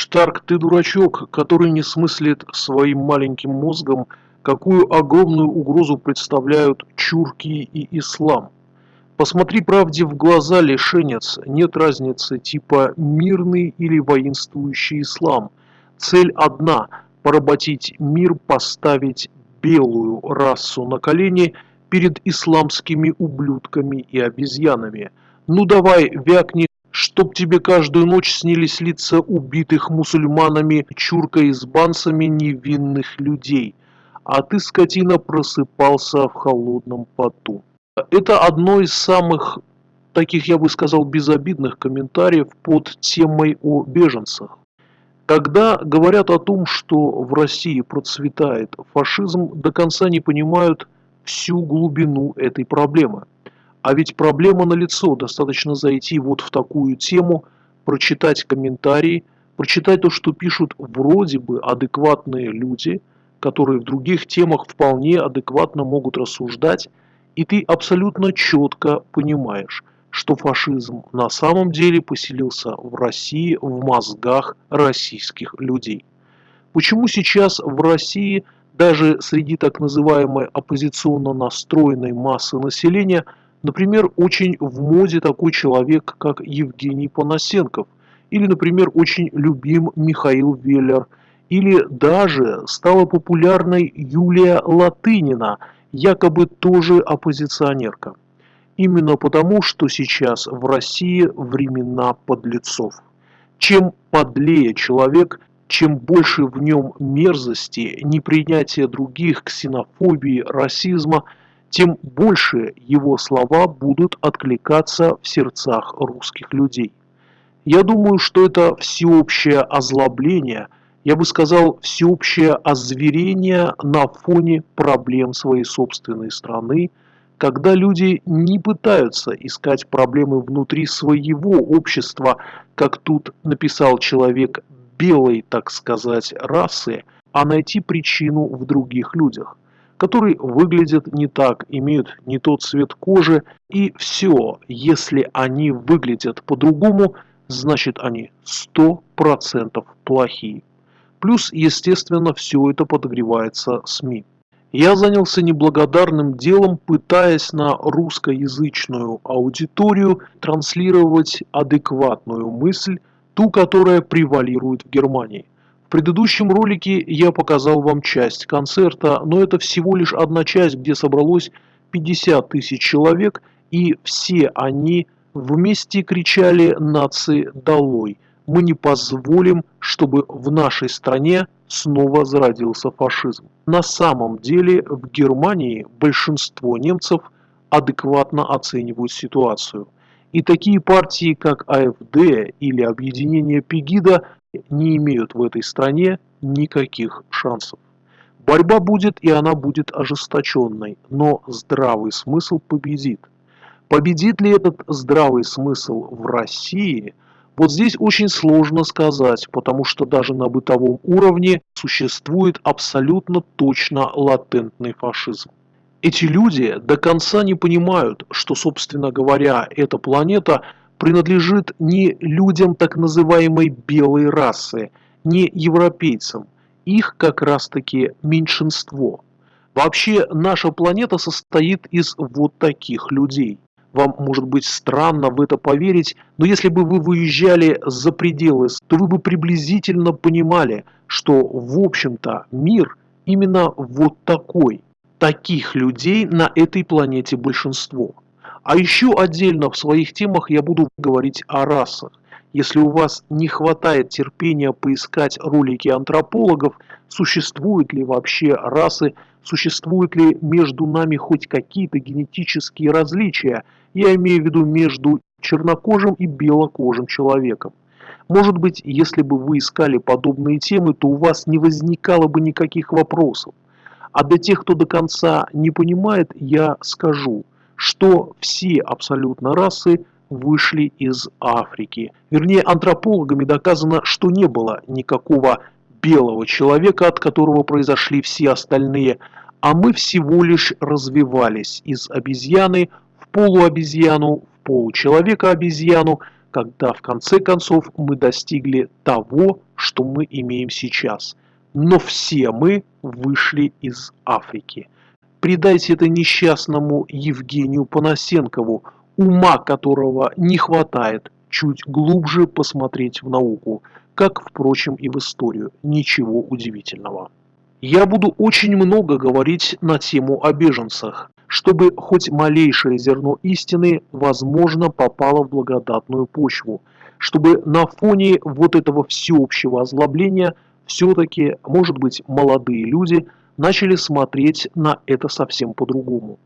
Штарк, ты дурачок, который не смыслит своим маленьким мозгом, какую огромную угрозу представляют чурки и ислам. Посмотри правде в глаза, лишенец, нет разницы типа мирный или воинствующий ислам. Цель одна – поработить мир, поставить белую расу на колени перед исламскими ублюдками и обезьянами. Ну давай, вякни, чтоб тебе каждую ночь снились лица убитых мусульманами, чурка-избанцами невинных людей, а ты, скотина, просыпался в холодном поту. Это одно из самых таких, я бы сказал, безобидных комментариев под темой о беженцах. Когда говорят о том, что в России процветает фашизм, до конца не понимают всю глубину этой проблемы. А ведь проблема налицо, достаточно зайти вот в такую тему, прочитать комментарии, прочитать то, что пишут вроде бы адекватные люди, которые в других темах вполне адекватно могут рассуждать, и ты абсолютно четко понимаешь, что фашизм на самом деле поселился в России в мозгах российских людей. Почему сейчас в России даже среди так называемой оппозиционно настроенной массы населения – Например, очень в моде такой человек, как Евгений Панасенков, или, например, очень любим Михаил Веллер, или даже стала популярной Юлия Латынина, якобы тоже оппозиционерка. Именно потому, что сейчас в России времена подлецов. Чем подлее человек, чем больше в нем мерзости, непринятия других, ксенофобии, расизма – тем больше его слова будут откликаться в сердцах русских людей. Я думаю, что это всеобщее озлобление, я бы сказал, всеобщее озверение на фоне проблем своей собственной страны, когда люди не пытаются искать проблемы внутри своего общества, как тут написал человек белой, так сказать, расы, а найти причину в других людях которые выглядят не так, имеют не тот цвет кожи, и все, если они выглядят по-другому, значит они 100% плохие. Плюс, естественно, все это подогревается СМИ. Я занялся неблагодарным делом, пытаясь на русскоязычную аудиторию транслировать адекватную мысль, ту, которая превалирует в Германии. Предыдущем ролике я показал вам часть концерта, но это всего лишь одна часть, где собралось 50 тысяч человек, и все они вместе кричали «Нации долой!». Мы не позволим, чтобы в нашей стране снова зародился фашизм. На самом деле в Германии большинство немцев адекватно оценивают ситуацию. И такие партии, как АФД или объединение Пегида, не имеют в этой стране никаких шансов. Борьба будет и она будет ожесточенной, но здравый смысл победит. Победит ли этот здравый смысл в России? Вот здесь очень сложно сказать, потому что даже на бытовом уровне существует абсолютно точно латентный фашизм. Эти люди до конца не понимают, что, собственно говоря, эта планета – принадлежит не людям так называемой белой расы, не европейцам. Их как раз-таки меньшинство. Вообще наша планета состоит из вот таких людей. Вам может быть странно в это поверить, но если бы вы выезжали за пределы, то вы бы приблизительно понимали, что в общем-то мир именно вот такой. Таких людей на этой планете большинство. А еще отдельно в своих темах я буду говорить о расах. Если у вас не хватает терпения поискать ролики антропологов, существуют ли вообще расы, существуют ли между нами хоть какие-то генетические различия, я имею в виду между чернокожим и белокожим человеком. Может быть, если бы вы искали подобные темы, то у вас не возникало бы никаких вопросов. А для тех, кто до конца не понимает, я скажу – что все абсолютно расы вышли из Африки. Вернее, антропологами доказано, что не было никакого белого человека, от которого произошли все остальные, а мы всего лишь развивались из обезьяны в полуобезьяну, в получеловека-обезьяну, когда в конце концов мы достигли того, что мы имеем сейчас. Но все мы вышли из Африки. Придайте это несчастному Евгению Панасенкову, ума которого не хватает чуть глубже посмотреть в науку, как, впрочем, и в историю. Ничего удивительного. Я буду очень много говорить на тему о беженцах, чтобы хоть малейшее зерно истины, возможно, попало в благодатную почву, чтобы на фоне вот этого всеобщего озлобления все-таки, может быть, молодые люди начали смотреть на это совсем по-другому.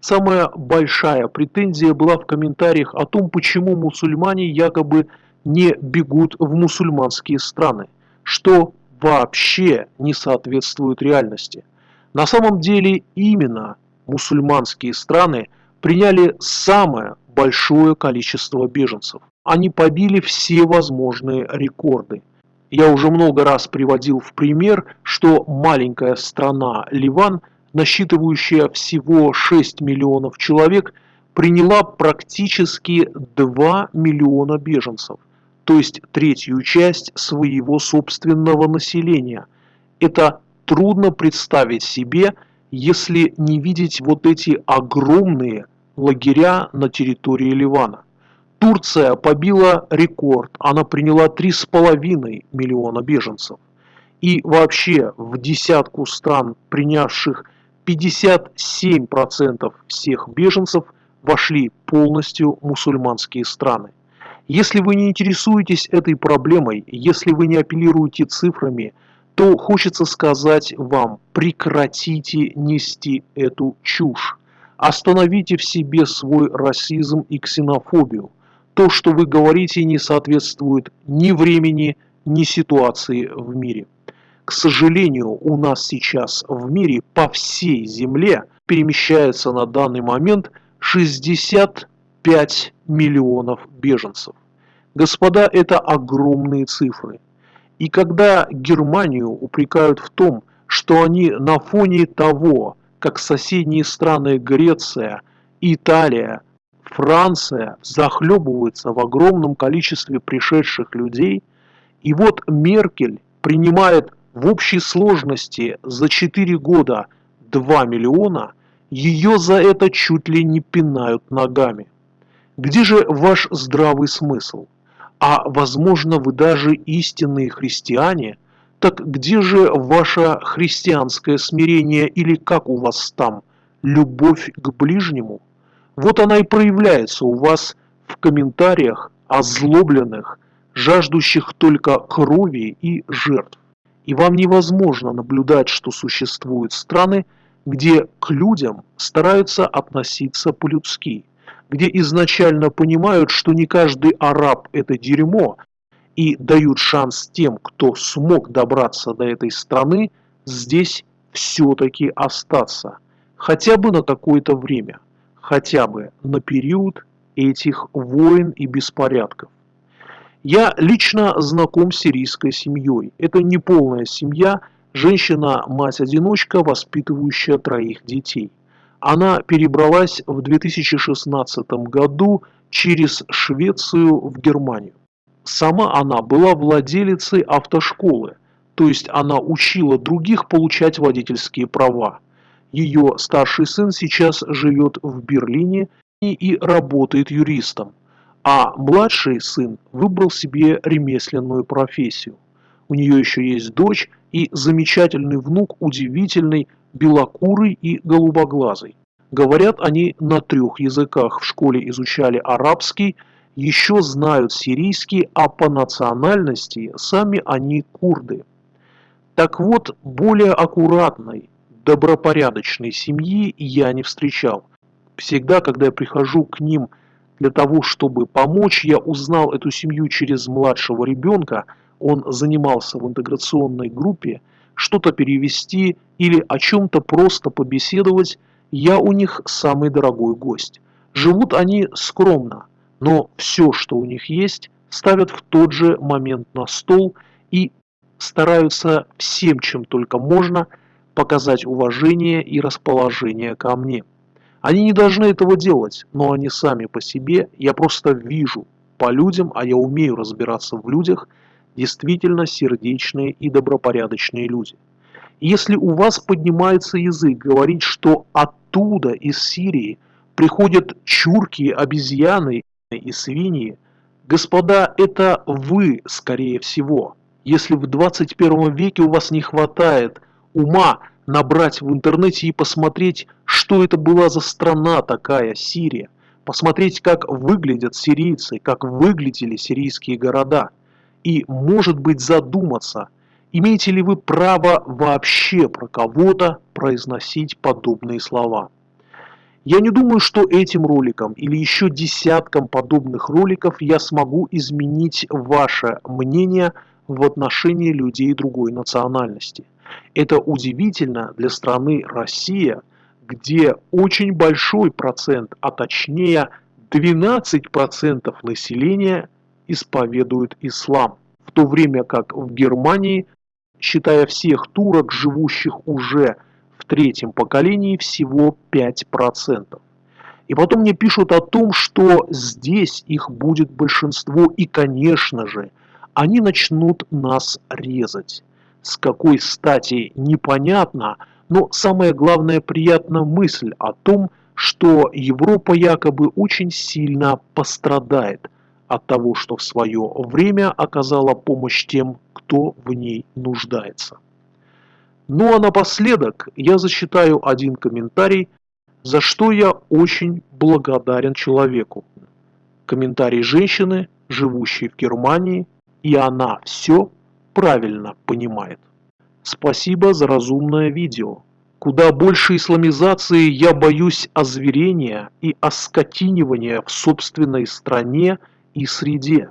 Самая большая претензия была в комментариях о том, почему мусульмане якобы не бегут в мусульманские страны, что вообще не соответствует реальности. На самом деле именно мусульманские страны приняли самое большое количество беженцев. Они побили все возможные рекорды. Я уже много раз приводил в пример, что маленькая страна Ливан, насчитывающая всего 6 миллионов человек, приняла практически 2 миллиона беженцев, то есть третью часть своего собственного населения. Это трудно представить себе – если не видеть вот эти огромные лагеря на территории Ливана. Турция побила рекорд, она приняла 3,5 миллиона беженцев. И вообще в десятку стран, принявших 57% всех беженцев, вошли полностью мусульманские страны. Если вы не интересуетесь этой проблемой, если вы не апеллируете цифрами – то хочется сказать вам, прекратите нести эту чушь. Остановите в себе свой расизм и ксенофобию. То, что вы говорите, не соответствует ни времени, ни ситуации в мире. К сожалению, у нас сейчас в мире по всей земле перемещается на данный момент 65 миллионов беженцев. Господа, это огромные цифры. И когда Германию упрекают в том, что они на фоне того, как соседние страны Греция, Италия, Франция захлебываются в огромном количестве пришедших людей, и вот Меркель принимает в общей сложности за 4 года 2 миллиона, ее за это чуть ли не пинают ногами. Где же ваш здравый смысл? а возможно вы даже истинные христиане, так где же ваше христианское смирение или как у вас там, любовь к ближнему? Вот она и проявляется у вас в комментариях озлобленных, жаждущих только крови и жертв. И вам невозможно наблюдать, что существуют страны, где к людям стараются относиться по-людски – где изначально понимают, что не каждый араб – это дерьмо, и дают шанс тем, кто смог добраться до этой страны, здесь все-таки остаться. Хотя бы на какое-то время, хотя бы на период этих войн и беспорядков. Я лично знаком с сирийской семьей. Это не полная семья, женщина-мать-одиночка, воспитывающая троих детей. Она перебралась в 2016 году через Швецию в Германию. Сама она была владелицей автошколы, то есть она учила других получать водительские права. Ее старший сын сейчас живет в Берлине и, и работает юристом, а младший сын выбрал себе ремесленную профессию. У нее еще есть дочь и замечательный внук, удивительный, белокурый и голубоглазый. Говорят они на трех языках, в школе изучали арабский, еще знают сирийский, а по национальности сами они курды. Так вот, более аккуратной, добропорядочной семьи я не встречал. Всегда, когда я прихожу к ним для того, чтобы помочь, я узнал эту семью через младшего ребенка, он занимался в интеграционной группе, что-то перевести или о чем-то просто побеседовать, я у них самый дорогой гость. Живут они скромно, но все, что у них есть, ставят в тот же момент на стол и стараются всем, чем только можно, показать уважение и расположение ко мне. Они не должны этого делать, но они сами по себе, я просто вижу, по людям, а я умею разбираться в людях, действительно сердечные и добропорядочные люди. Если у вас поднимается язык говорить, что оттуда, из Сирии, приходят чурки, обезьяны и свиньи, господа, это вы, скорее всего. Если в 21 веке у вас не хватает ума набрать в интернете и посмотреть, что это была за страна такая, Сирия, посмотреть, как выглядят сирийцы, как выглядели сирийские города, и, может быть, задуматься – Имеете ли вы право вообще про кого-то произносить подобные слова? Я не думаю, что этим роликом или еще десятком подобных роликов я смогу изменить ваше мнение в отношении людей другой национальности. Это удивительно для страны Россия, где очень большой процент, а точнее 12% населения исповедует ислам, в то время как в Германии считая всех турок, живущих уже в третьем поколении, всего 5%. И потом мне пишут о том, что здесь их будет большинство, и, конечно же, они начнут нас резать. С какой стати, непонятно, но самое главное приятная мысль о том, что Европа якобы очень сильно пострадает от того, что в свое время оказала помощь тем, кто в ней нуждается. Ну а напоследок я зачитаю один комментарий, за что я очень благодарен человеку. Комментарий женщины, живущей в Германии, и она все правильно понимает. Спасибо за разумное видео. Куда больше исламизации я боюсь озверения и оскотинивания в собственной стране и среде.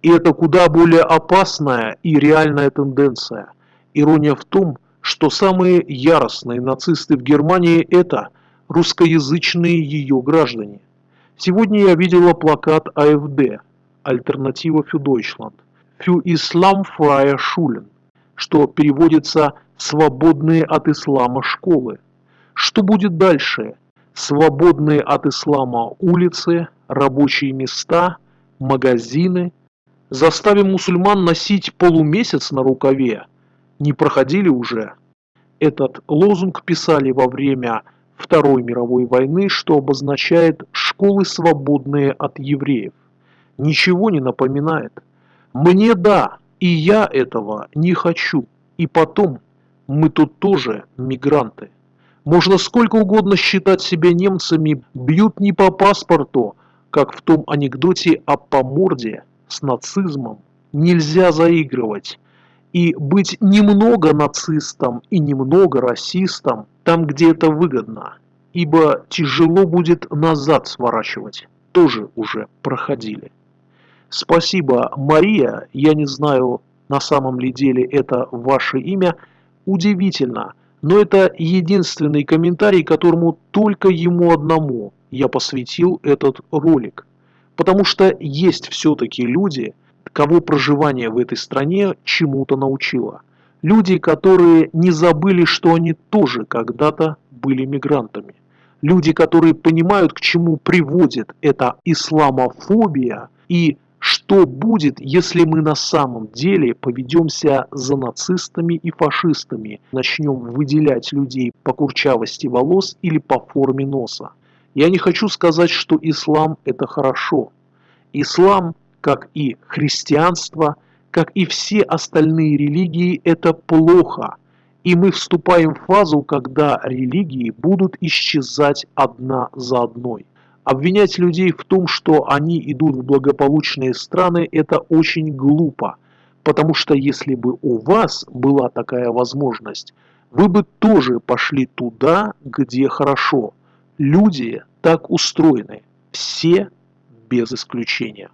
И это куда более опасная и реальная тенденция. Ирония в том, что самые яростные нацисты в Германии – это русскоязычные ее граждане. Сегодня я видела плакат АФД «Альтернатива für Deutschland» «Für Islam freie Schulen», что переводится «свободные от ислама школы». Что будет дальше? Свободные от ислама улицы, рабочие места, магазины – Заставим мусульман носить полумесяц на рукаве. Не проходили уже? Этот лозунг писали во время Второй мировой войны, что обозначает «школы, свободные от евреев». Ничего не напоминает. Мне да, и я этого не хочу. И потом, мы тут тоже мигранты. Можно сколько угодно считать себя немцами, бьют не по паспорту, как в том анекдоте о поморде с нацизмом нельзя заигрывать. И быть немного нацистом и немного расистом там, где это выгодно. Ибо тяжело будет назад сворачивать. Тоже уже проходили. Спасибо, Мария. Я не знаю, на самом ли деле это ваше имя. Удивительно. Но это единственный комментарий, которому только ему одному я посвятил этот ролик. Потому что есть все-таки люди, кого проживание в этой стране чему-то научило. Люди, которые не забыли, что они тоже когда-то были мигрантами. Люди, которые понимают, к чему приводит эта исламофобия и что будет, если мы на самом деле поведемся за нацистами и фашистами, начнем выделять людей по курчавости волос или по форме носа. Я не хочу сказать, что ислам это хорошо. Ислам, как и христианство, как и все остальные религии, это плохо. И мы вступаем в фазу, когда религии будут исчезать одна за одной. Обвинять людей в том, что они идут в благополучные страны, это очень глупо. Потому что если бы у вас была такая возможность, вы бы тоже пошли туда, где хорошо. Люди так устроены. Все без исключения.